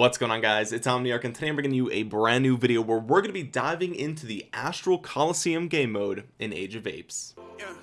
what's going on guys? It's omniarch and today i'm bringing you a brand new video where we're going to be diving into the astral coliseum game mode in age of apes. Yeah,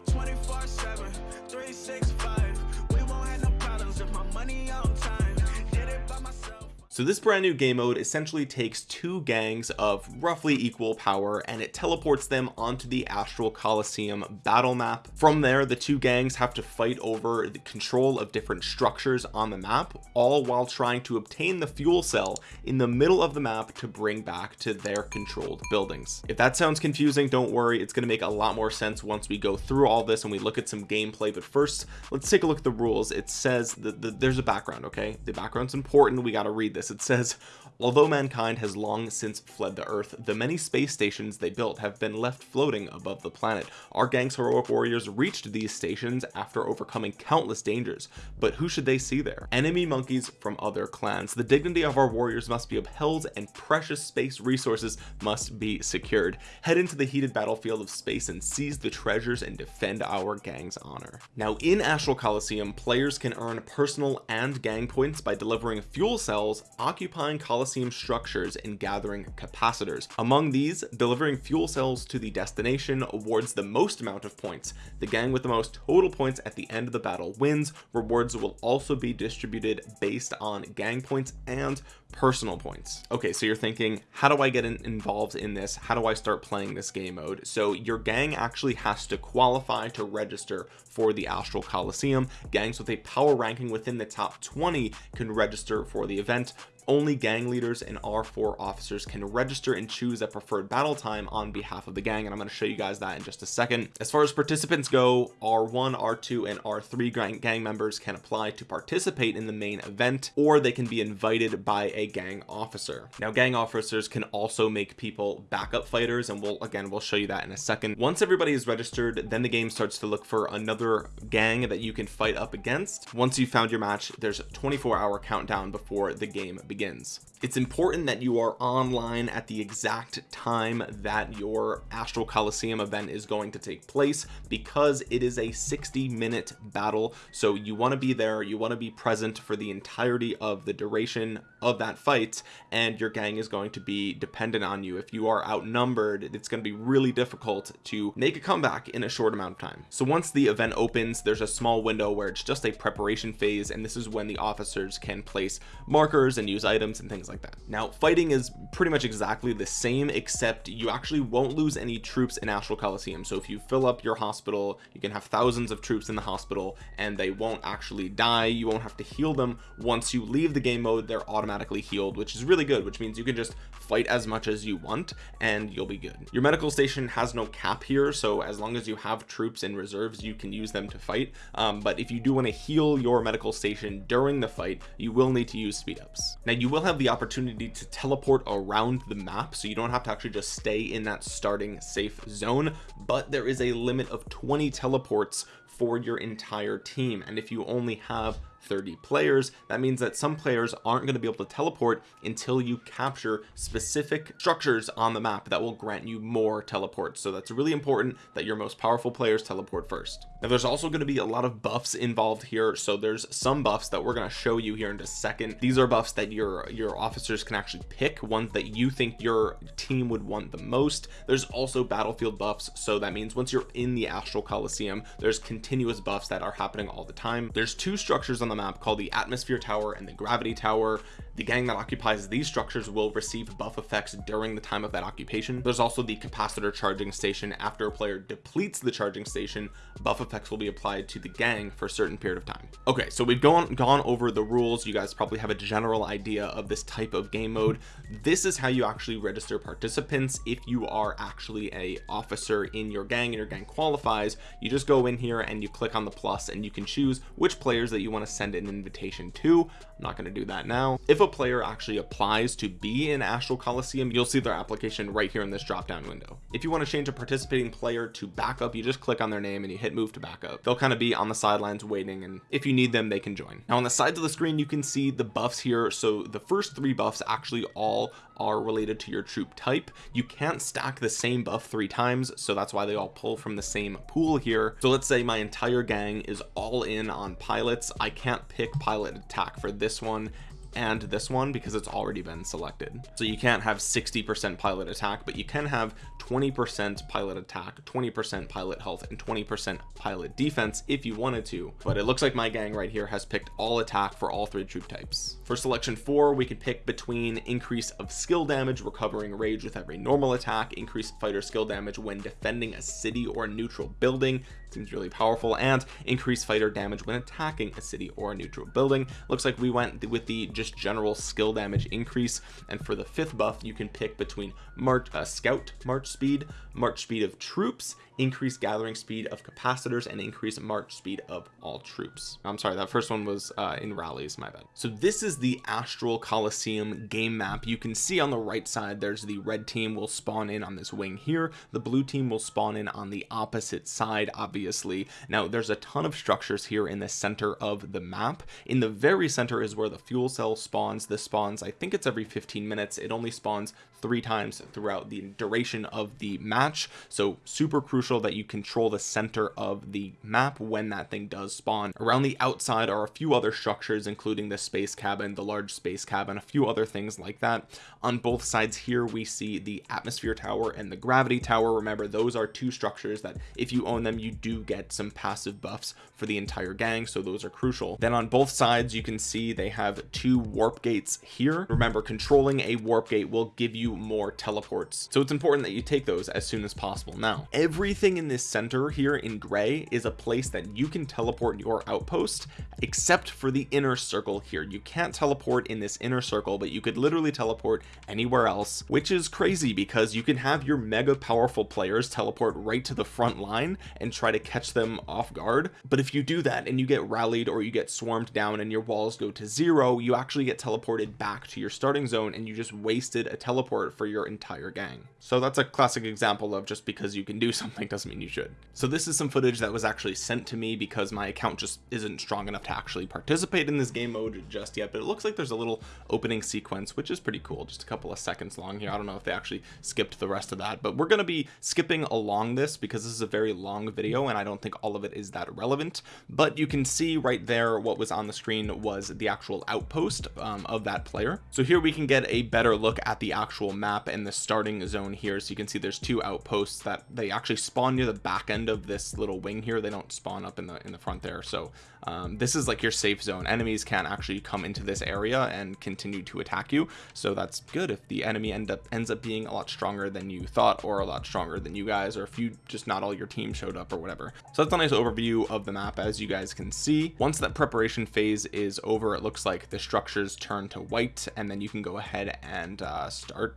So this brand new game mode essentially takes two gangs of roughly equal power and it teleports them onto the Astral Coliseum battle map. From there, the two gangs have to fight over the control of different structures on the map, all while trying to obtain the fuel cell in the middle of the map to bring back to their controlled buildings. If that sounds confusing, don't worry, it's going to make a lot more sense once we go through all this and we look at some gameplay. But first, let's take a look at the rules. It says that the, there's a background, okay? The background's important. We got to read this it says although mankind has long since fled the earth the many space stations they built have been left floating above the planet. Our gang's heroic warriors reached these stations after overcoming countless dangers. But who should they see there? Enemy monkeys from other clans. The dignity of our warriors must be upheld and precious space resources must be secured. Head into the heated battlefield of space and seize the treasures and defend our gang's honor. Now in astral coliseum players can earn personal and gang points by delivering fuel cells occupying Coliseum structures and gathering capacitors. Among these delivering fuel cells to the destination awards the most amount of points. The gang with the most total points at the end of the battle wins. Rewards will also be distributed based on gang points and personal points. Okay so you're thinking how do I get in involved in this? How do I start playing this game mode? So your gang actually has to qualify to register for the Astral Coliseum. Gangs with a power ranking within the top 20 can register for the event only gang leaders and r4 officers can register and choose a preferred battle time on behalf of the gang and i'm going to show you guys that in just a second. As far as participants go r1 r2 and r3 gang, members can apply to participate in the main event or they can be invited by a gang officer. Now gang officers can also make people backup fighters and we'll again we'll show you that in a second. Once everybody is registered then the game starts to look for another gang that you can fight up against. Once you found your match there's a 24 hour countdown before the game begins begins. It's important that you are online at the exact time that your astral coliseum event is going to take place because it is a 60 minute battle. So you want to be there you want to be present for the entirety of the duration of that fight and your gang is going to be dependent on you. If you are outnumbered it's going to be really difficult to make a comeback in a short amount of time. So once the event opens there's a small window where it's just a preparation phase and this is when the officers can place markers and use items and things like that. Now fighting is pretty much exactly the same except you actually won't lose any troops in astral coliseum. So if you fill up your hospital you can have thousands of troops in the hospital and they won't actually die. You won't have to heal them. Once you leave the game mode they're automatically healed which is really good which means you can just fight as much as you want and you'll be good. Your medical station has no cap here so as long as you have troops in reserves you can use them to fight. Um, but if you do want to heal your medical station during the fight you will need to use speed ups. Now you will have the opportunity to teleport around the map so you don't have to actually just stay in that starting safe zone but there is a limit of 20 teleports for your entire team. And if you only have 30 players. That means that some players aren't going to be able to teleport until you capture specific structures on the map that will grant you more teleports. So that's really important that your most powerful players teleport first now there's also going to be a lot of buffs involved here so there's some buffs that we're going to show you here in a second. These are buffs that your your officers can actually pick ones that you think your team would want the most. There's also battlefield buffs so that means once you're in the astral coliseum there's continuous buffs that are happening all the time. There's two structures on the map called the atmosphere tower and the gravity tower. The gang that occupies these structures will receive buff effects during the time of that occupation. There's also the capacitor charging station. After a player depletes the charging station buff effects will be applied to the gang for a certain period of time. Okay so we've gone gone over the rules. You guys probably have a general idea of this type of game mode. This is how you actually register participants. If you are actually a officer in your gang and your gang qualifies you just go in here and you click on the plus and you can choose which players that you want to send an invitation to. I'm not going to do that now. If a player actually applies to be in Astral Coliseum you'll see their application right here in this drop down window. If you want to change a participating player to backup you just click on their name and you hit move to backup they'll kind of be on the sidelines waiting and if you need them they can join. Now on the sides of the screen you can see the buffs here. So the first three buffs actually all are related to your troop type. You can't stack the same buff three times so that's why they all pull from the same pool here. So let's say my entire gang is all in on pilots. I can't pick pilot attack for this one and this one because it's already been selected. So you can't have 60 percent pilot attack but you can have 20 percent pilot attack 20 percent pilot health and 20 percent pilot defense if you wanted to. But it looks like my gang right here has picked all attack for all three troop types. For selection four we could pick between increase of skill damage recovering rage with every normal attack increase fighter skill damage when defending a city or neutral building seems really powerful. And increase fighter damage when attacking a city or a neutral building. Looks like we went with the just general skill damage increase. And for the fifth buff you can pick between march uh, scout march speed march speed of troops increase gathering speed of capacitors and increase march speed of all troops. I'm sorry that first one was uh, in rallies my bad. So this is the astral Coliseum game map. You can see on the right side there's the red team will spawn in on this wing here. The blue team will spawn in on the opposite side obviously. Now there's a ton of structures here in the center of the map. In the very center is where the fuel cell spawns. This spawns I think it's every 15 minutes. It only spawns three times throughout the duration of the match. So super crucial that you control the center of the map when that thing does spawn. Around the outside are a few other structures including the space cabin the large space cabin a few other things like that. On both sides here we see the atmosphere tower and the gravity tower. Remember those are two structures that if you own them you do get some passive buffs for the entire gang so those are crucial. Then on both sides you can see they have two warp gates here. Remember controlling a warp gate will give you you more teleports. So it's important that you take those as soon as possible. Now everything in this center here in gray is a place that you can teleport your outpost except for the inner circle here. You can't teleport in this inner circle but you could literally teleport anywhere else which is crazy because you can have your mega powerful players teleport right to the front line and try to catch them off guard. But if you do that and you get rallied or you get swarmed down and your walls go to zero you actually get teleported back to your starting zone and you just wasted a teleport support for your entire gang. So that's a classic example of just because you can do something doesn't mean you should. So this is some footage that was actually sent to me because my account just isn't strong enough to actually participate in this game mode just yet but it looks like there's a little opening sequence which is pretty cool just a couple of seconds long here. I don't know if they actually skipped the rest of that but we're going to be skipping along this because this is a very long video and I don't think all of it is that relevant but you can see right there what was on the screen was the actual outpost um, of that player. So here we can get a better look at the actual actual map and the starting zone here. So you can see there's two outposts that they actually spawn near the back end of this little wing here. They don't spawn up in the in the front there. So um, this is like your safe zone. Enemies can't actually come into this area and continue to attack you. So that's good if the enemy end up ends up being a lot stronger than you thought or a lot stronger than you guys or if you just not all your team showed up or whatever. So that's a nice overview of the map as you guys can see. Once that preparation phase is over it looks like the structures turn to white and then you can go ahead and uh, start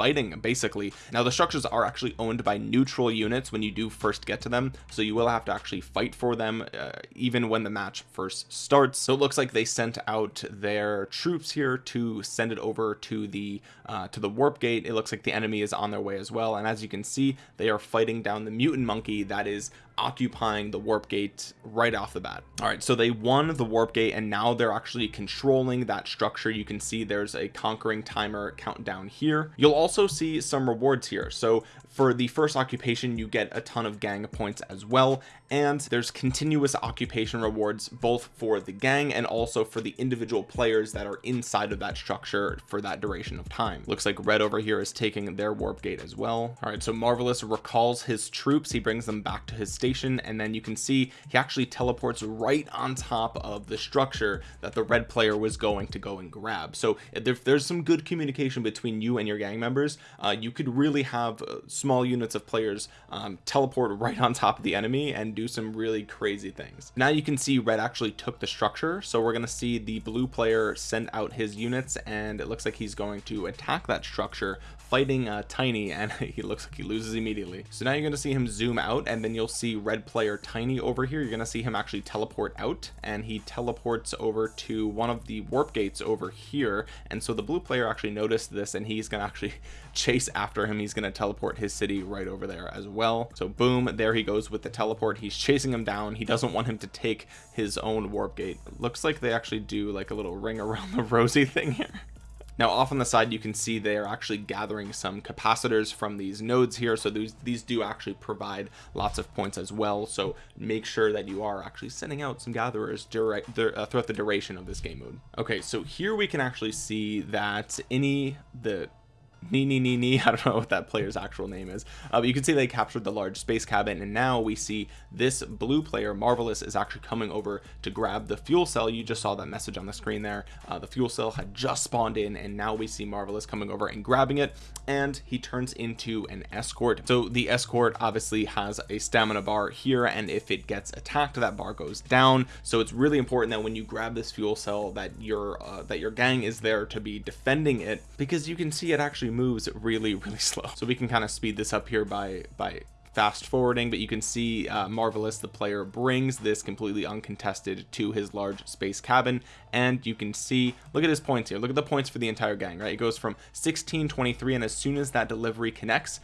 fighting basically. Now the structures are actually owned by neutral units when you do first get to them so you will have to actually fight for them uh, even when the match first starts. So it looks like they sent out their troops here to send it over to the uh, to the warp gate. It looks like the enemy is on their way as well and as you can see they are fighting down the mutant monkey that is occupying the warp gate right off the bat. All right so they won the warp gate and now they're actually controlling that structure. You can see there's a conquering timer countdown here. You'll also see some rewards here. So for the first occupation you get a ton of gang points as well and there's continuous occupation rewards both for the gang and also for the individual players that are inside of that structure for that duration of time. Looks like red over here is taking their warp gate as well. All right so marvelous recalls his troops. He brings them back to his station and then you can see he actually teleports right on top of the structure that the red player was going to go and grab. So if there's some good communication between you and your gang members uh, you could really have uh, small units of players um, teleport right on top of the enemy and do some really crazy things. Now you can see red actually took the structure so we're going to see the blue player send out his units and it looks like he's going to attack that structure fighting uh, tiny and he looks like he loses immediately. So now you're going to see him zoom out and then you'll see red player tiny over here. You're going to see him actually teleport out and he teleports over to one of the warp gates over here. And so the blue player actually noticed this and he's going to actually chase after him. He's going to teleport his city right over there as well. So boom there he goes with the teleport. He's chasing him down. He doesn't want him to take his own warp gate. Looks like they actually do like a little ring around the rosy thing here. Now off on the side you can see they are actually gathering some capacitors from these nodes here. So these these do actually provide lots of points as well. So make sure that you are actually sending out some gatherers direct uh, throughout the duration of this game mode. Okay so here we can actually see that any the Nee, nee, nee, nee. I don't know what that player's actual name is. Uh, but you can see they captured the large space cabin, and now we see this blue player, Marvelous, is actually coming over to grab the fuel cell. You just saw that message on the screen there. Uh, the fuel cell had just spawned in, and now we see Marvelous coming over and grabbing it, and he turns into an escort. So the escort obviously has a stamina bar here, and if it gets attacked, that bar goes down. So it's really important that when you grab this fuel cell, that your uh, that your gang is there to be defending it, because you can see it actually moves really really slow. So we can kind of speed this up here by by fast forwarding but you can see uh, marvelous the player brings this completely uncontested to his large space cabin and you can see look at his points here. Look at the points for the entire gang right? It goes from 1623 and as soon as that delivery connects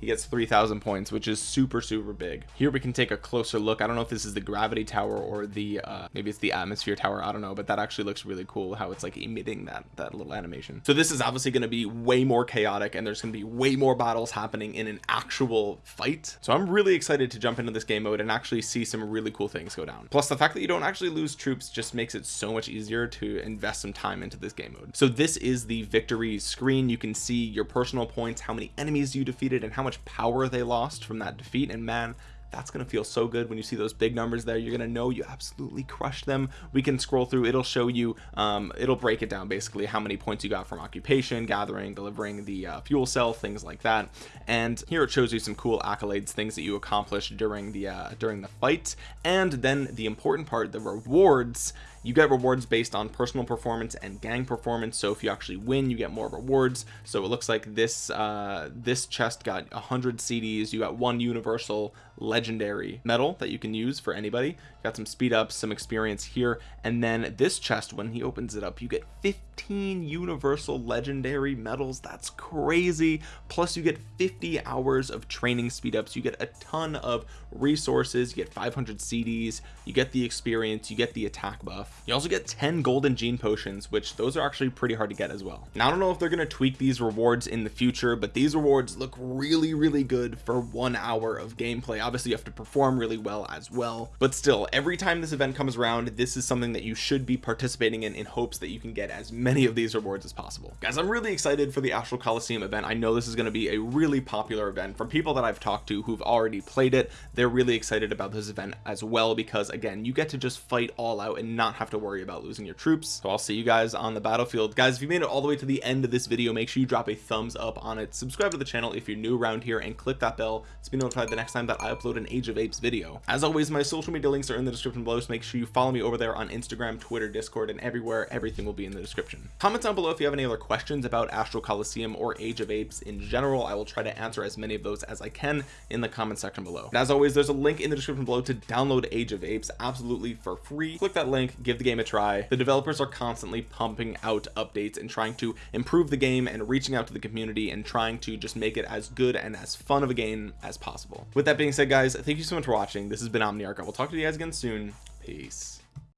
he gets 3000 points which is super super big. Here we can take a closer look. I don't know if this is the gravity tower or the uh maybe it's the atmosphere tower. I don't know but that actually looks really cool how it's like emitting that that little animation. So this is obviously going to be way more chaotic and there's going to be way more battles happening in an actual fight. So I'm really excited to jump into this game mode and actually see some really cool things go down. Plus the fact that you don't actually lose troops just makes it so much easier to invest some time into this game mode. So this is the victory screen. You can see your personal points how many enemies you defeated and how much power they lost from that defeat and man that's gonna feel so good when you see those big numbers there. You're gonna know you absolutely crushed them. We can scroll through it'll show you um, it'll break it down basically how many points you got from occupation gathering delivering the uh, fuel cell things like that. And here it shows you some cool accolades things that you accomplished during the uh, during the fight. And then the important part the rewards you get rewards based on personal performance and gang performance so if you actually win you get more rewards. So it looks like this uh this chest got 100 CDs you got one universal legendary medal that you can use for anybody. Got some speed ups some experience here and then this chest when he opens it up you get 15 universal legendary medals. That's crazy. Plus you get 50 hours of training speed ups. You get a ton of resources. You get 500 CDs you get the experience. You get the attack buff you also get 10 golden gene potions which those are actually pretty hard to get as well. Now I don't know if they're going to tweak these rewards in the future but these rewards look really really good for one hour of gameplay. Obviously you have to perform really well as well but still every time this event comes around this is something that you should be participating in in hopes that you can get as many of these rewards as possible. Guys I'm really excited for the Astral Coliseum event. I know this is going to be a really popular event. From people that I've talked to who've already played it they're really excited about this event as well because again you get to just fight all out and not have to worry about losing your troops. So I'll see you guys on the battlefield. Guys if you made it all the way to the end of this video make sure you drop a thumbs up on it. Subscribe to the channel if you're new around here and click that bell to be notified the next time that I upload an age of apes video. As always my social media links are in the description below so make sure you follow me over there on instagram twitter discord and everywhere. Everything will be in the description. Comment down below if you have any other questions about astral coliseum or age of apes in general. I will try to answer as many of those as i can in the comment section below. And as always there's a link in the description below to download age of apes absolutely for free. Click that link give the game a try. The developers are constantly pumping out updates and trying to improve the game and reaching out to the community and trying to just make it as good and as fun of a game as possible. With that being said guys thank you so much for watching. This has been omniarch. I will talk to you guys again soon. Peace